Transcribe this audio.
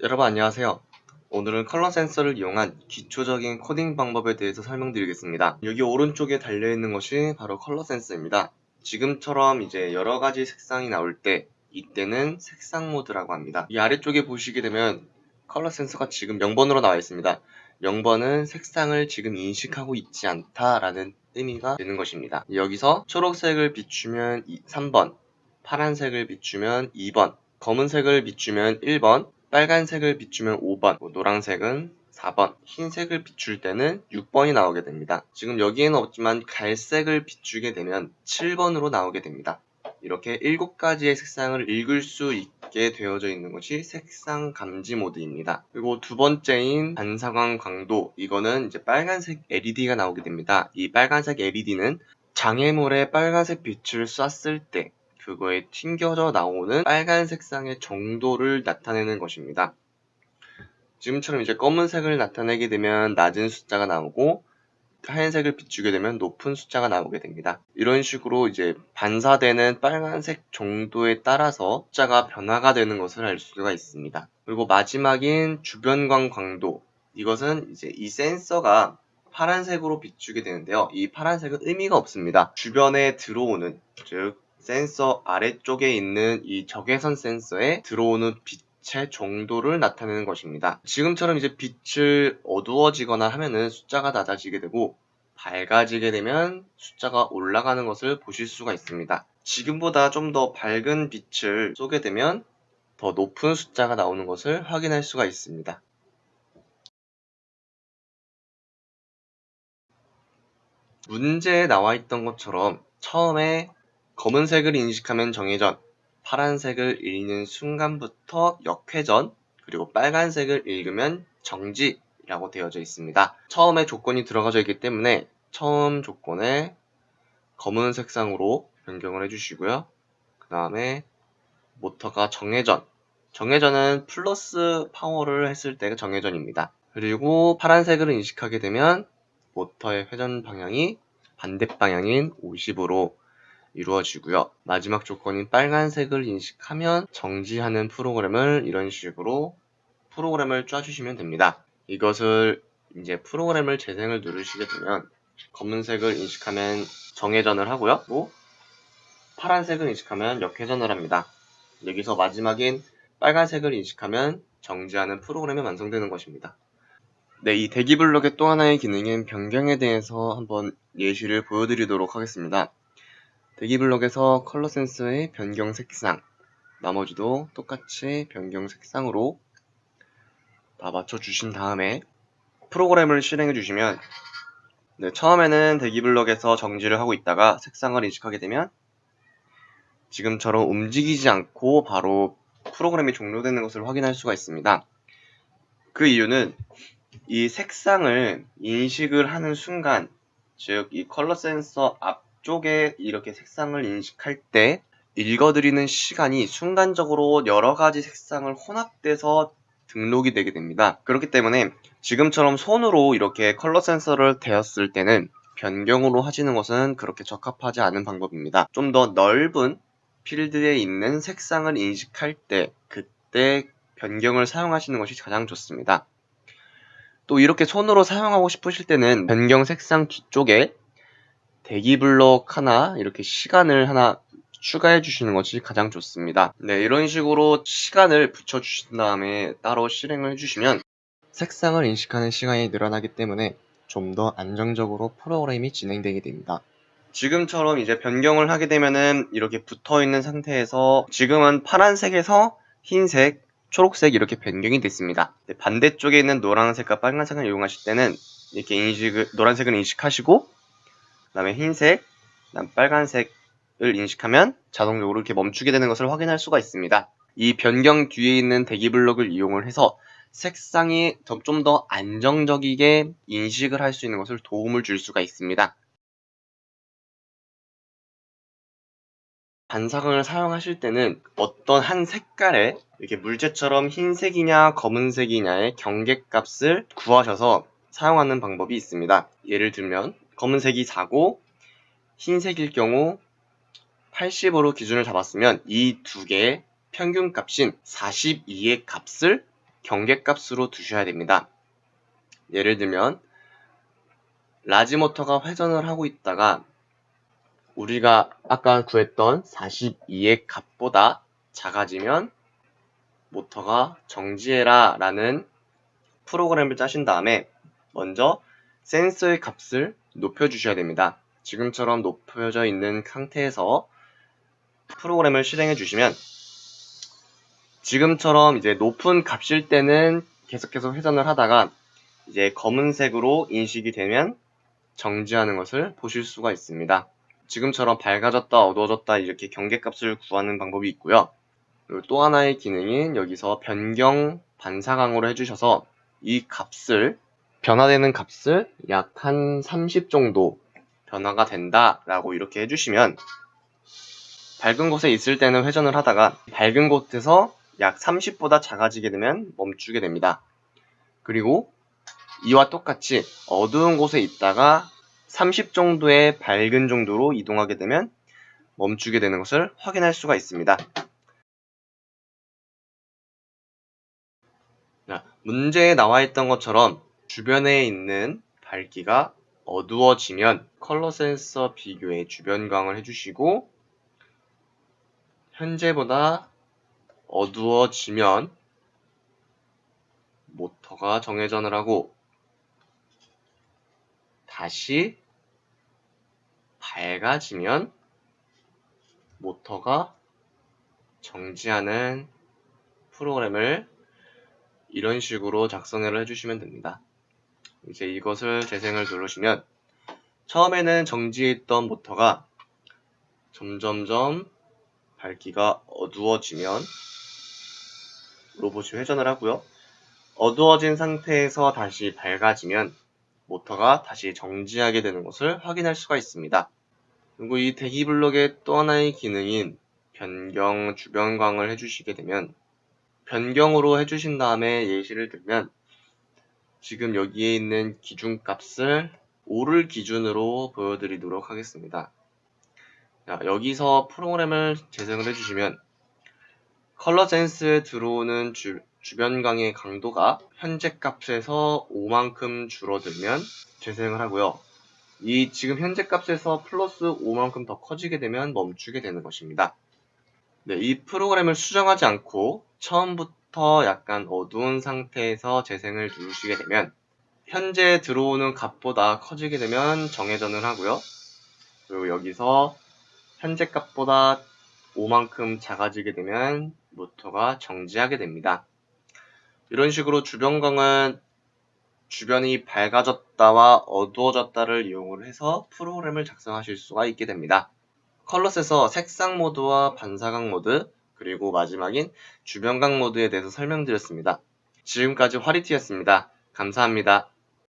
여러분 안녕하세요. 오늘은 컬러 센서를 이용한 기초적인 코딩 방법에 대해서 설명드리겠습니다. 여기 오른쪽에 달려있는 것이 바로 컬러 센서입니다. 지금처럼 이제 여러가지 색상이 나올 때 이때는 색상 모드라고 합니다. 이 아래쪽에 보시게 되면 컬러 센서가 지금 0번으로 나와 있습니다. 0번은 색상을 지금 인식하고 있지 않다라는 의미가 되는 것입니다. 여기서 초록색을 비추면 3번, 파란색을 비추면 2번, 검은색을 비추면 1번, 빨간색을 비추면 5번, 뭐 노란색은 4번, 흰색을 비출 때는 6번이 나오게 됩니다. 지금 여기에는 없지만 갈색을 비추게 되면 7번으로 나오게 됩니다. 이렇게 7가지의 색상을 읽을 수 있게 되어져 있는 것이 색상 감지 모드입니다. 그리고 두 번째인 반사광 광도 이거는 이제 빨간색 LED가 나오게 됩니다. 이 빨간색 LED는 장애물에 빨간색 빛을 쐈을 때 그거에 튕겨져 나오는 빨간 색상의 정도를 나타내는 것입니다. 지금처럼 이제 검은색을 나타내게 되면 낮은 숫자가 나오고 하얀색을 비추게 되면 높은 숫자가 나오게 됩니다. 이런 식으로 이제 반사되는 빨간색 정도에 따라서 숫자가 변화가 되는 것을 알 수가 있습니다. 그리고 마지막인 주변광 광도 이것은 이제 이 센서가 파란색으로 비추게 되는데요. 이 파란색은 의미가 없습니다. 주변에 들어오는 즉 센서 아래쪽에 있는 이 적외선 센서에 들어오는 빛의 정도를 나타내는 것입니다. 지금처럼 이제 빛을 어두워지거나 하면은 숫자가 낮아지게 되고 밝아지게 되면 숫자가 올라가는 것을 보실 수가 있습니다. 지금보다 좀 더 밝은 빛을 쏘게 되면 더 높은 숫자가 나오는 것을 확인할 수가 있습니다. 문제에 나와 있던 것처럼 처음에 검은색을 인식하면 정회전, 파란색을 읽는 순간부터 역회전, 그리고 빨간색을 읽으면 정지라고 되어져 있습니다. 처음에 조건이 들어가져 있기 때문에 처음 조건에 검은 색상으로 변경을 해주시고요. 그 다음에 모터가 정회전, 정회전은 플러스 파워를 했을 때가 정회전입니다. 그리고 파란색을 인식하게 되면 모터의 회전 방향이 반대 방향인 50으로 이루어지고요. 마지막 조건인 빨간색을 인식하면 정지하는 프로그램을 이런 식으로 프로그램을 짜주시면 됩니다. 이것을 이제 프로그램을 재생을 누르시게 되면 검은색을 인식하면 정회전을 하고요. 또 파란색을 인식하면 역회전을 합니다. 여기서 마지막인 빨간색을 인식하면 정지하는 프로그램이 완성되는 것입니다. 네, 이 대기 블록의 또 하나의 기능인 변경에 대해서 한번 예시를 보여드리도록 하겠습니다. 대기 블록에서 컬러 센서의 변경 색상 나머지도 똑같이 변경 색상으로 다 맞춰주신 다음에 프로그램을 실행해 주시면 네, 처음에는 대기 블록에서 정지를 하고 있다가 색상을 인식하게 되면 지금처럼 움직이지 않고 바로 프로그램이 종료되는 것을 확인할 수가 있습니다. 그 이유는 이 색상을 인식을 하는 순간 즉 이 컬러 센서 앞 쪽에 이렇게 색상을 인식할 때 읽어드리는 시간이 순간적으로 여러 가지 색상을 혼합돼서 등록이 되게 됩니다. 그렇기 때문에 지금처럼 손으로 이렇게 컬러 센서를 대었을 때는 변경으로 하시는 것은 그렇게 적합하지 않은 방법입니다. 좀 더 넓은 필드에 있는 색상을 인식할 때 그때 변경을 사용하시는 것이 가장 좋습니다. 또 이렇게 손으로 사용하고 싶으실 때는 변경 색상 뒤쪽에 대기 블록 하나 이렇게 시간을 하나 추가해 주시는 것이 가장 좋습니다. 네, 이런 식으로 시간을 붙여 주신 다음에 따로 실행을 해주시면 색상을 인식하는 시간이 늘어나기 때문에 좀 더 안정적으로 프로그램이 진행되게 됩니다. 지금처럼 이제 변경을 하게 되면은 이렇게 붙어 있는 상태에서 지금은 파란색에서 흰색, 초록색 이렇게 변경이 됐습니다. 네, 반대쪽에 있는 노란색과 빨간색을 이용하실 때는 이렇게 인식을 노란색을 인식하시고 다음에 흰색, 그다음 빨간색을 인식하면 자동적으로 이렇게 멈추게 되는 것을 확인할 수가 있습니다. 이 변경 뒤에 있는 대기 블록을 이용을 해서 색상이 좀 더 안정적이게 인식을 할 수 있는 것을 도움을 줄 수가 있습니다. 반사광을 사용하실 때는 어떤 한 색깔에 이렇게 물체처럼 흰색이냐 검은색이냐의 경계값을 구하셔서 사용하는 방법이 있습니다. 예를 들면 검은색이 4고 흰색일 경우 80으로 기준을 잡았으면 이 두 개의 평균 값인 42의 값을 경계값으로 두셔야 됩니다. 예를 들면 large 모터가 회전을 하고 있다가 우리가 아까 구했던 42의 값보다 작아지면 모터가 정지해라 라는 프로그램을 짜신 다음에 먼저 센서의 값을 높여주셔야 됩니다. 지금처럼 높여져 있는 상태에서 프로그램을 실행해 주시면 지금처럼 이제 높은 값일 때는 계속해서 회전을 하다가 이제 검은색으로 인식이 되면 정지하는 것을 보실 수가 있습니다. 지금처럼 밝아졌다 어두워졌다 이렇게 경계값을 구하는 방법이 있고요. 그리고 또 하나의 기능인 여기서 변경 반사강으로 해주셔서 이 값을 변화되는 값을 약 한 30 정도 변화가 된다 라고 이렇게 해주시면 밝은 곳에 있을 때는 회전을 하다가 밝은 곳에서 약 30보다 작아지게 되면 멈추게 됩니다. 그리고 이와 똑같이 어두운 곳에 있다가 30 정도의 밝은 정도로 이동하게 되면 멈추게 되는 것을 확인할 수가 있습니다. 문제에 나와 있던 것처럼 주변에 있는 밝기가 어두워지면 컬러 센서 비교의 주변광을 해주시고 현재보다 어두워지면 모터가 정회전을 하고 다시 밝아지면 모터가 정지하는 프로그램을 이런 식으로 작성을 해주시면 됩니다. 이제 이것을 재생을 누르시면 처음에는 정지해 있던 모터가 점점점 밝기가 어두워지면 로봇이 회전을 하고요. 어두워진 상태에서 다시 밝아지면 모터가 다시 정지하게 되는 것을 확인할 수가 있습니다. 그리고 이 대기 블록의 또 하나의 기능인 변경 주변광을 해주시게 되면 변경으로 해주신 다음에 예시를 들면 지금 여기에 있는 기준값을 5를 기준으로 보여드리도록 하겠습니다. 자, 여기서 프로그램을 재생을 해주시면 컬러 센스에 들어오는 주, 주변광의 강도가 현재 값에서 5만큼 줄어들면 재생을 하고요. 이 지금 현재 값에서 플러스 5만큼 더 커지게 되면 멈추게 되는 것입니다. 네, 이 프로그램을 수정하지 않고 처음부터 약간 어두운 상태에서 재생을 누르시게 되면 현재 들어오는 값보다 커지게 되면 정회전을 하고요. 그리고 여기서 현재 값보다 5만큼 작아지게 되면 모터가 정지하게 됩니다. 이런 식으로 주변광은 주변이 밝아졌다와 어두워졌다를 이용을 해서 프로그램을 작성하실 수가 있게 됩니다. 컬러스에서 색상 모드와 반사광 모드 그리고 마지막인 주변광 모드에 대해서 설명드렸습니다. 지금까지 화리티였습니다. 감사합니다.